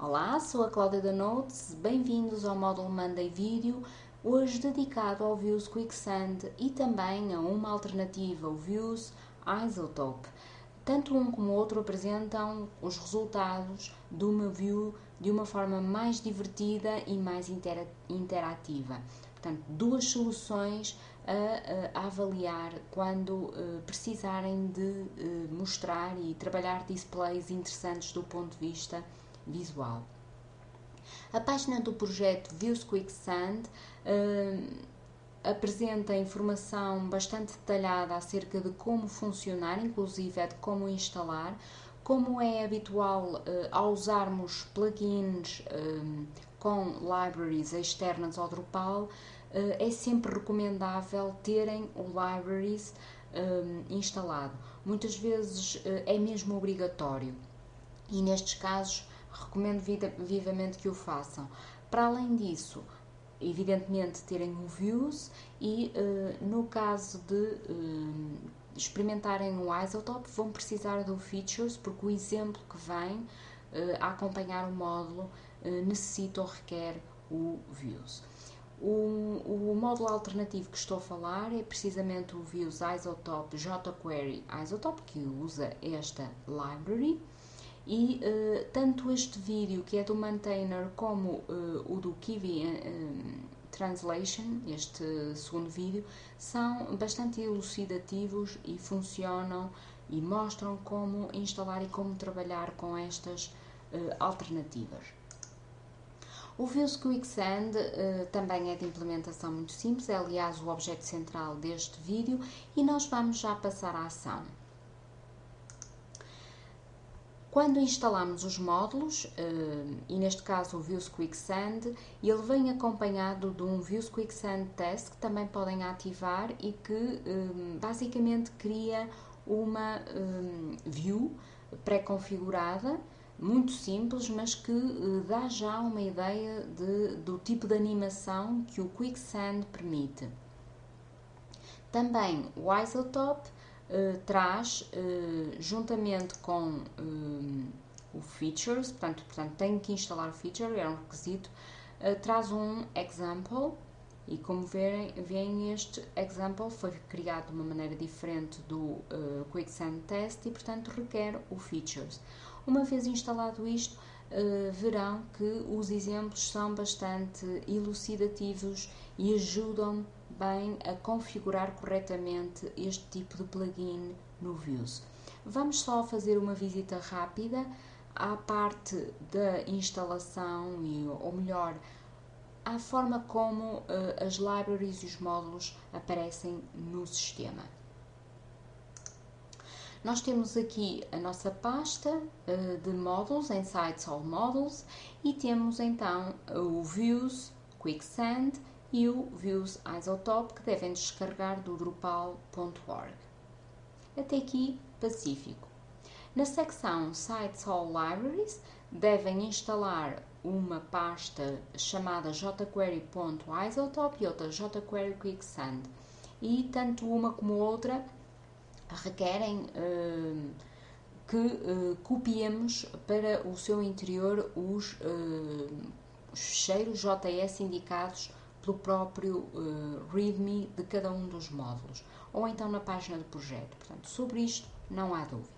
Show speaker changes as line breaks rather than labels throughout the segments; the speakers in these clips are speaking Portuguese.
Olá, sou a Cláudia da Notes, bem-vindos ao módulo Monday Video, hoje dedicado ao Views Quicksand e também a uma alternativa, o Views Isotope. Tanto um como o outro apresentam os resultados de uma view de uma forma mais divertida e mais interativa. Portanto, duas soluções a, a avaliar quando uh, precisarem de uh, mostrar e trabalhar displays interessantes do ponto de vista visual. A página do projeto Views Quicksand uh, apresenta informação bastante detalhada acerca de como funcionar, inclusive é de como instalar, como é habitual uh, ao usarmos plugins uh, com libraries externas ao Drupal, uh, é sempre recomendável terem o libraries instalado. Muitas vezes é mesmo obrigatório e nestes casos recomendo vivamente que o façam. Para além disso, evidentemente terem o Views e uh, no caso de uh, experimentarem o Isotope vão precisar do Features porque o exemplo que vem uh, a acompanhar o módulo necessita ou requer o Views. O, o, módulo alternativo que estou a falar é precisamente o Views Isotope jQuery Isotope que usa esta library e uh, tanto este vídeo, que é do maintainer, como uh, o do Kiwi uh, Translation, este segundo vídeo, são bastante elucidativos e funcionam e mostram como instalar e como trabalhar com estas alternativas. O Views Quicksand uh, também é de implementação muito simples, é aliás o objeto central deste vídeo e nós vamos já passar à ação. Quando instalamos os módulos, eh, e neste caso o Views Quicksand, ele vem acompanhado de um Views Quicksand Test que também podem ativar e que eh, basicamente cria uma eh, view pré-configurada, muito simples, mas que dá já uma ideia de, do tipo de animação que o Quicksand permite. Também o Isotope uh, traz, uh, juntamente com uh, o Features, portanto, portanto tem que instalar o Feature, é um requisito, traz um Example, e como verem, veem este example foi criado de uma maneira diferente do uh, Quicksand Test e, portanto, requer o Features. Uma vez instalado isto, uh, verão que os exemplos são bastante elucidativos e ajudam bem a configurar corretamente este tipo de plugin no Views. Vamos só fazer uma visita rápida à parte da instalação, e, ou melhor, à forma como uh, as libraries e os módulos aparecem no sistema. Nós temos aqui a nossa pasta uh, de módulos, em Sites All Models, e temos então o Views, Quicksand e o Views Isotope que devem descarregar do drupal.org. Até aqui, pacífico. Na secção Sites All Libraries, devem instalar uma pasta chamada jquery.isotope e outra jquery quicksand. E tanto uma como outra requerem uh, que uh, copiemos para o seu interior os, uh, os JS indicados pelo próprio uh, README de cada um dos módulos, ou então na página do projeto. Portanto, sobre isto não há dúvidas.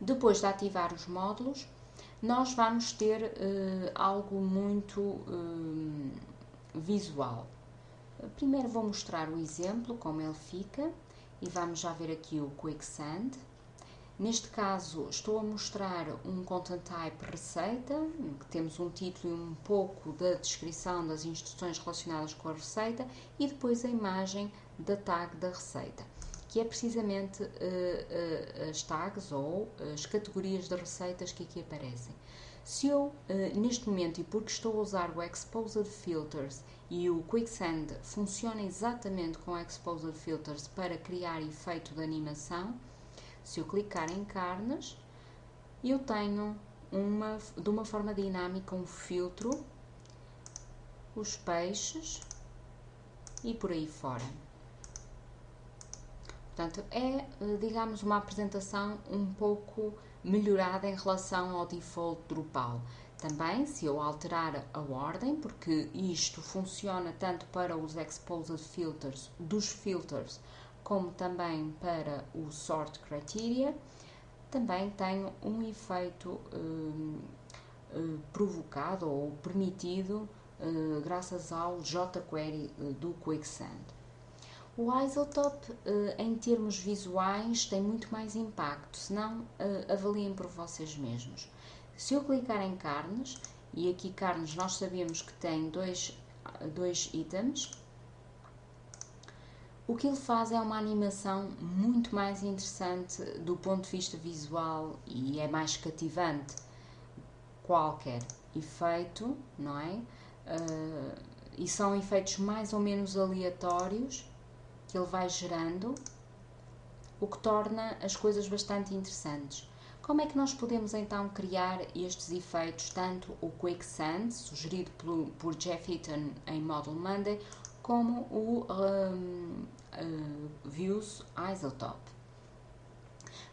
Depois de ativar os módulos, nós vamos ter uh, algo muito uh, visual. Primeiro vou mostrar o exemplo, como ele fica, e vamos já ver aqui o Quicksand. Neste caso, estou a mostrar um content type receita, que temos um título e um pouco da descrição das instruções relacionadas com a receita e depois a imagem da tag da receita, que é precisamente uh, uh, as tags ou as categorias de receitas que aqui aparecem. Se eu, uh, neste momento, e porque estou a usar o Exposed Filters e o Quicksand funciona exatamente com o Exposed Filters para criar efeito de animação, se eu clicar em carnes, eu tenho uma, de uma forma dinâmica um filtro, os peixes e por aí fora. Portanto, é, digamos, uma apresentação um pouco melhorada em relação ao default Drupal. Também, se eu alterar a ordem, porque isto funciona tanto para os exposed filters dos filters, como também para o sort criteria, também tenho um efeito uh, uh, provocado ou permitido uh, graças ao jQuery do Quicksand. O Isotope, em termos visuais, tem muito mais impacto, se não, avaliem por vocês mesmos. Se eu clicar em carnes, e aqui carnes nós sabemos que tem dois, dois itens, o que ele faz é uma animação muito mais interessante do ponto de vista visual e é mais cativante. Qualquer efeito, não é? Uh, e são efeitos mais ou menos aleatórios que ele vai gerando, o que torna as coisas bastante interessantes. Como é que nós podemos então criar estes efeitos, tanto o Quicksand, sugerido por, por Jeff Eaton em Model Monday, como o um, uh, Views Isotope?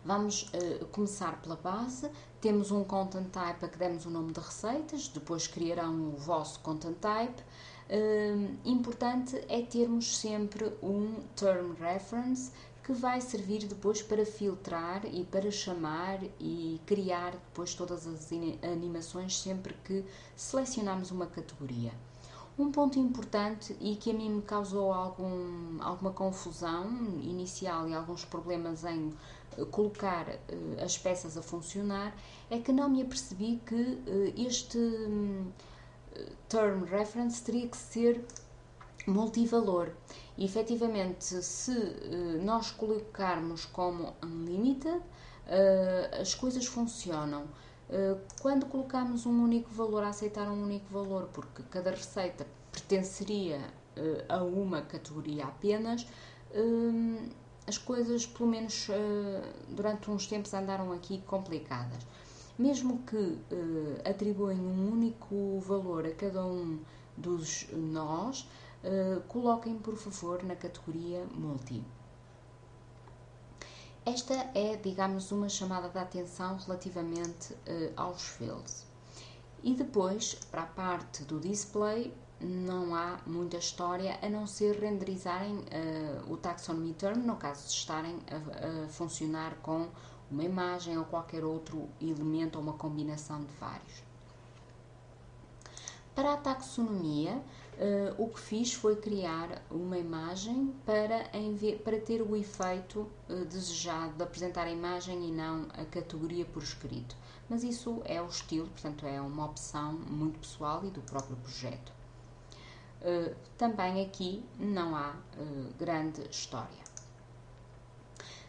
Vamos uh, começar pela base. Temos um content type a que demos o nome de receitas, depois criarão o vosso content type. Uh, importante é termos sempre um term reference que vai servir depois para filtrar e para chamar e criar depois todas as animações sempre que selecionarmos uma categoria. Um ponto importante e que a mim me causou algum, alguma confusão inicial e alguns problemas em eh, colocar uh, as peças a funcionar é que não me apercebi que uh, este um, term reference teria que ser multivalor. E, efetivamente, se uh, nós colocarmos como unlimited, as coisas funcionam. Uh, quando colocamos um único valor, a aceitar um único valor, porque cada receita pertenceria a uma categoria apenas, as coisas, pelo menos durante uns tempos, andaram aqui complicadas. Mesmo que atribuem um único valor a cada um dos nós, coloquem por favor na categoria Multi. Esta é, digamos, uma chamada de atenção relativamente uh, aos fields. E depois, para a parte do display, não há muita história a não ser renderizarem uh, o taxonomy term, no caso de estarem a, a, funcionar com uma imagem ou qualquer outro elemento ou uma combinação de vários. Para a taxonomia, o que fiz foi criar uma imagem para, para ter o efeito uh, desejado de apresentar a imagem e não a categoria por escrito. Mas isso é o estilo, portanto, é uma opção muito pessoal e do próprio projeto. Uh, também aqui não há grande história.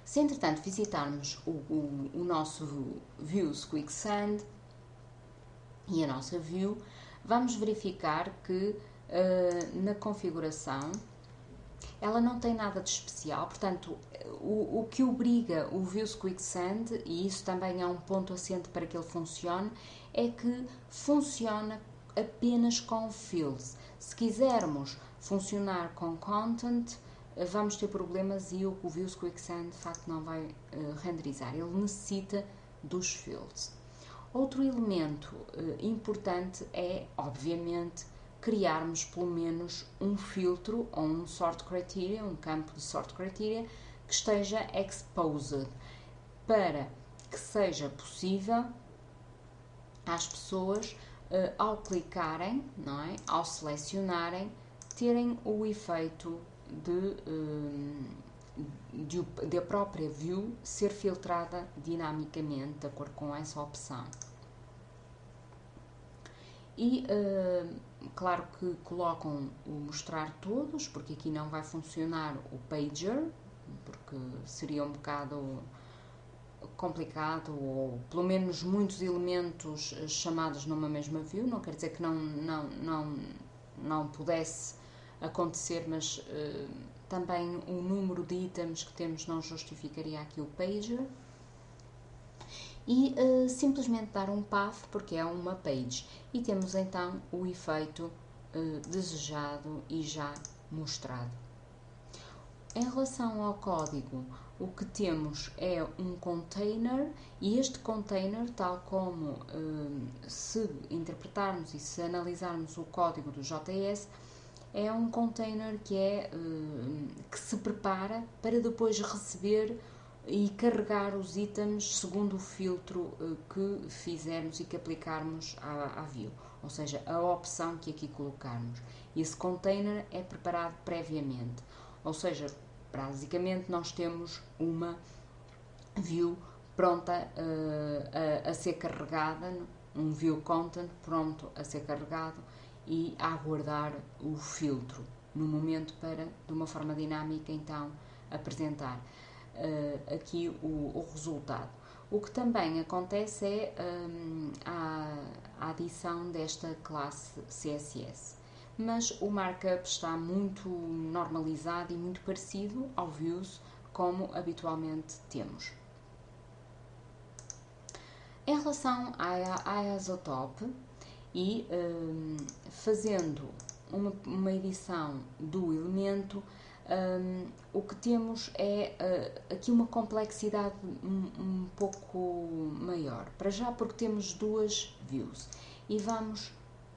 Se entretanto visitarmos o, o, o nosso Views Quicksand e a nossa view, vamos verificar que uh, na configuração. Ela não tem nada de especial, portanto, o, o que obriga o Views Quicksand, e isso também é um ponto assente para que ele funcione, é que funciona apenas com fields. Se quisermos funcionar com content, eh, vamos ter problemas e o, o Views Quicksand de facto não vai uh, renderizar. Ele necessita dos fields. Outro elemento uh, importante é, obviamente, criarmos pelo menos um filtro ou um sort criteria, um campo de sort criteria que esteja exposed para que seja possível às pessoas uh, ao clicarem, não é? ao selecionarem, terem o efeito de, de, de a própria view ser filtrada dinamicamente de acordo com essa opção. E uh, claro que colocam o mostrar todos, porque aqui não vai funcionar o pager, porque seria um bocado complicado ou pelo menos muitos elementos chamados numa mesma view, não quer dizer que não, não, não, não pudesse acontecer, mas uh, também o número de itens que temos não justificaria aqui o pager e uh, simplesmente dar um path porque é uma page e temos então o efeito uh, desejado e já mostrado. Em relação ao código, o que temos é um container e este container, tal como hum, se interpretarmos e se analisarmos o código do JS, é um container que, é, que se prepara para depois receber e carregar os itens segundo o filtro uh, que fizermos e que aplicarmos à, à view, ou seja, a opção que aqui colocarmos. Esse container é preparado previamente, ou seja, basicamente nós temos uma view pronta uh, a, a, ser carregada, um view content pronto a ser carregado e a aguardar o filtro no momento para, de uma forma dinâmica, então apresentar uh, aqui o, o, resultado. O que também acontece é um, a, a adição desta classe CSS mas o markup está muito normalizado e muito parecido ao Views como habitualmente temos. Em relação à, à Isotop e um, fazendo uma, uma edição do elemento, um, o que temos é uh, aqui uma complexidade um, um, pouco maior. Para já, porque temos duas views e vamos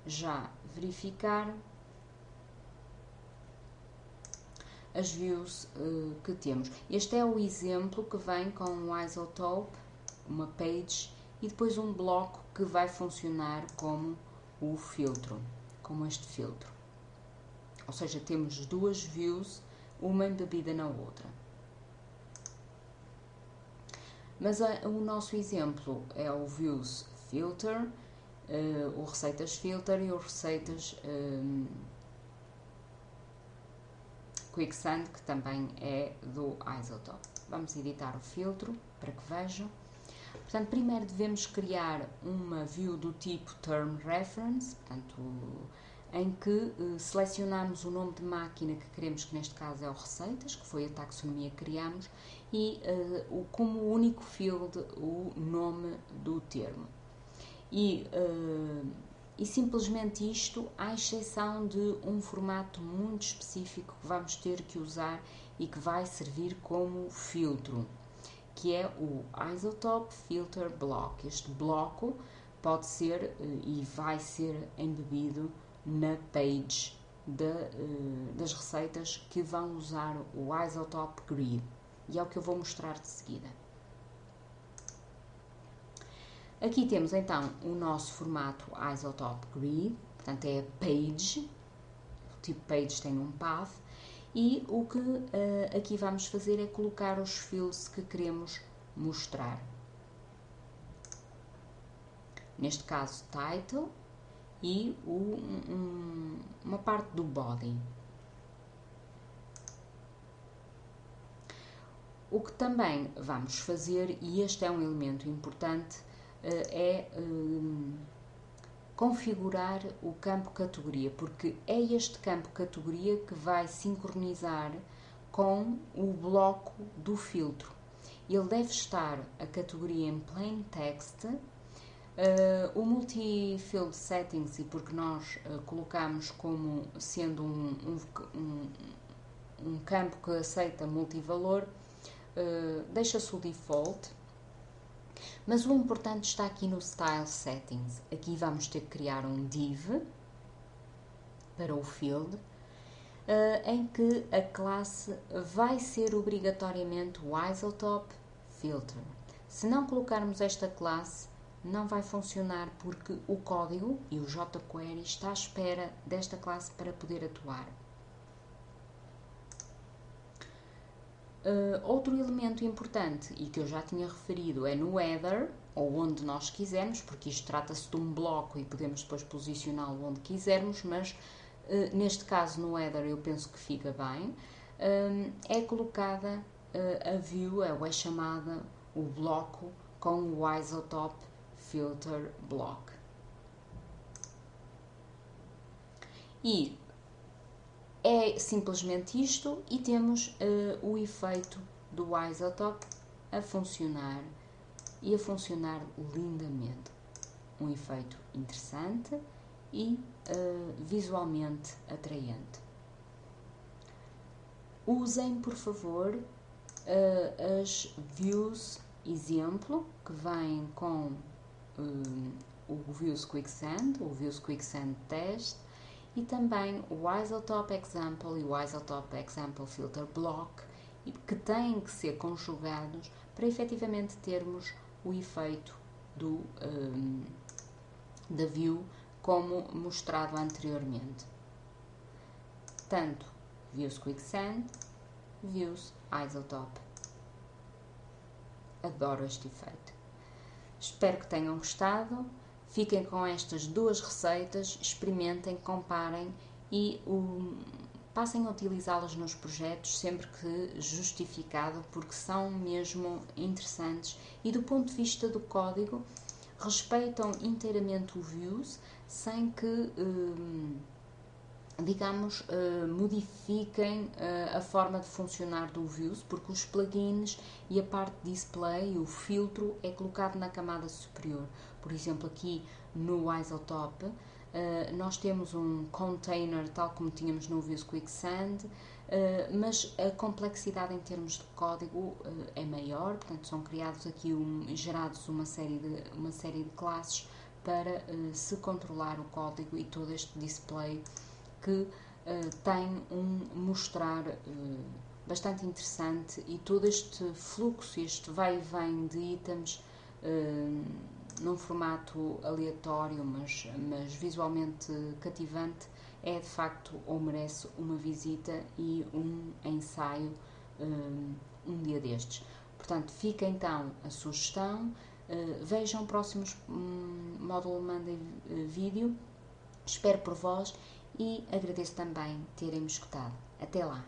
já verificar as views uh, que temos. Este é o exemplo que vem com o isotope, uma page e depois um bloco que vai funcionar como o filtro, como este filtro. Ou seja, temos duas views uma embebida na outra. Mas o nosso exemplo é o Views Filter, uh, o Receitas Filter e o Receitas um, Quicksand, que também é do Isotop. Vamos editar o filtro para que vejam. Portanto, primeiro devemos criar uma view do tipo Term Reference, portanto, em que uh, selecionamos o nome de máquina que queremos, que neste caso é o Receitas, que foi a taxonomia que criamos, e uh, o, como único field o nome do termo. E, uh, e simplesmente isto, à exceção de um formato muito específico que vamos ter que usar e que vai servir como filtro, que é o Isotope Filter Block. Este bloco pode ser e vai ser embebido na page de, uh, das receitas que vão usar o Isotop Grid e é o que eu vou mostrar de seguida. Aqui temos então o nosso formato Isotop Grid, portanto é a page, o tipo page tem um path, e o que uh, aqui vamos fazer é colocar os fields que queremos mostrar. Neste caso, title, e o, um, uma parte do body. O que também vamos fazer, e este é um elemento importante, eh, é eh, configurar o campo categoria, porque é este campo categoria que vai sincronizar com o bloco do filtro. Ele deve estar a categoria em plain text Uh, o multi-field settings, e porque nós uh, colocamos como sendo um, um, um, campo que aceita multivalor, uh, deixa-se o default, mas o importante está aqui no Style Settings. Aqui vamos ter que criar um div para o field, em que a classe vai ser obrigatoriamente o Filter. Se não colocarmos esta classe, não vai funcionar porque o código e o jQuery está à espera desta classe para poder atuar. Uh, outro elemento importante e que eu já tinha referido é no header, ou onde nós quisermos, porque isto trata-se de um bloco e podemos depois posicioná-lo onde quisermos, mas uh, neste caso no header eu penso que fica bem, uh, é colocada a view, ou é chamada o bloco com o isotope filter block. E é simplesmente isto e temos uh, o efeito do isotope a funcionar e a funcionar lindamente. Um efeito interessante e uh, visualmente atraente. usem, por favor, uh, as views exemplo, que vêm com um, o Views Quicksand, o Views Quicksand Test, e também o Isotope Example e o Isotope Example Filter Block, que têm que ser conjugados para efetivamente termos o efeito do, um, da view como mostrado anteriormente. Tanto Views Quicksand, Views Isotope. Adoro este efeito. Espero que tenham gostado. Fiquem com estas duas receitas, experimentem, comparem e um, passem a utilizá-las nos projetos sempre que justificado, porque são mesmo interessantes e do ponto de vista do código respeitam inteiramente o views sem que um, digamos, uh, modifiquem uh, a forma de funcionar do Views, porque os plugins e a parte display, o filtro, é colocado na camada superior. Por exemplo, aqui no Isotope, uh, nós temos um container, tal como tínhamos no Views Quicksand, mas a complexidade em termos de código é maior, portanto, são criados aqui, um, gerados uma série de, uma série de classes para se controlar o código e todo este display que uh, tem um mostrar uh, bastante interessante e todo este fluxo, este vai e vem de itens uh, num formato aleatório, mas, mas visualmente cativante, é de facto ou merece uma visita e um ensaio um dia destes. Portanto, fica então a sugestão. Vejam próximos um, módulo Monday vídeo. Espero por vós e agradeço também terem-me escutado. Até lá!